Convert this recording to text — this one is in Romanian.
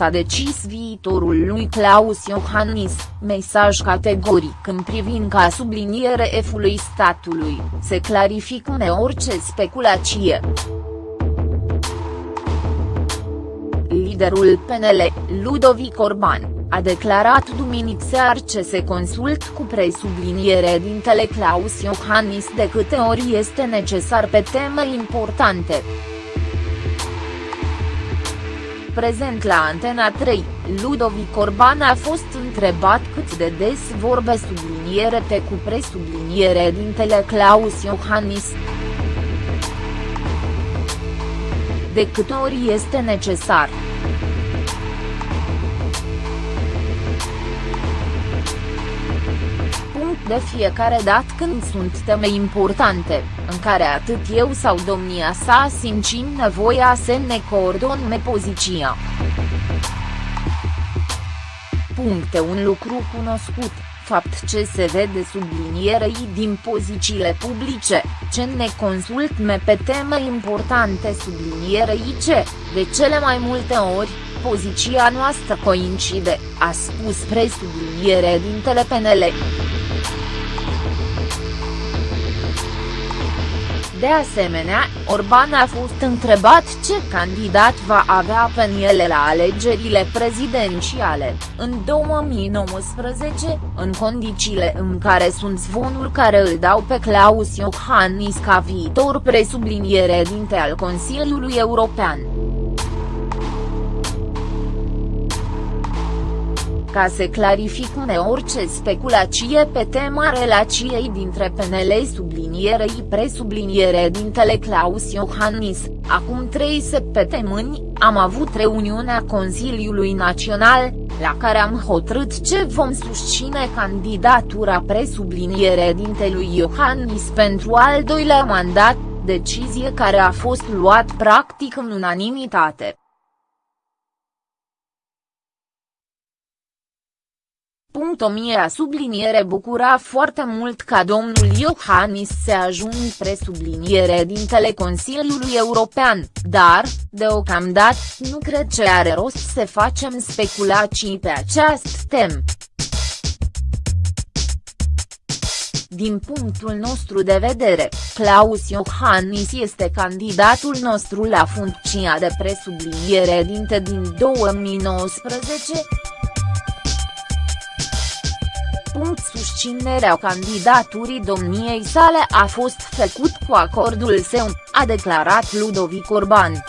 s-a decis viitorul lui Claus Iohannis, mesaj categoric în privința subliniere F-ului statului, se clarifică orice speculație. Liderul PNL, Ludovic Orban, a declarat duminică seară ce se consult cu presubliniere dintele Claus Iohannis de câte ori este necesar pe teme importante. Prezent la Antena 3, Ludovic Orban a fost întrebat cât de des vorbe subliniere pe cu presubliniere dintele Claus Iohannis. De câte ori este necesar. De fiecare dat când sunt teme importante, în care atât eu sau domnia sa simțim nevoia să ne coordonăm poziția. Puncte un lucru cunoscut, fapt ce se vede sublinierei din pozițiile publice, ce ne consultme pe teme importante sublinierei ce, de cele mai multe ori, poziția noastră coincide, a spus presubliniere din PNL. De asemenea, Orban a fost întrebat ce candidat va avea pe ele la alegerile prezidențiale, în 2019, în condițiile în care sunt zvonuri care îl dau pe Claus Iohannis ca viitor presubliniere dinte al Consiliului European. Ca să clarifice orice speculație pe tema relației dintre PNL sublinierei presubliniere dintele Claus Iohannis, acum trei săptămâni, am avut reuniunea Consiliului Național, la care am hotărât ce vom susține candidatura presubliniere dintelui Iohannis pentru al doilea mandat, decizie care a fost luat practic în unanimitate. Punct o mie subliniere bucura foarte mult ca domnul Iohannis să ajung presubliniere dintele Consiliului European, dar, deocamdată, nu cred ce are rost să facem speculații pe această tem. Din punctul nostru de vedere, Claus Iohannis este candidatul nostru la funcția de presubliniere dinte din 2019, susținerea candidaturii domniei sale a fost făcut cu acordul său, a declarat Ludovic Orban.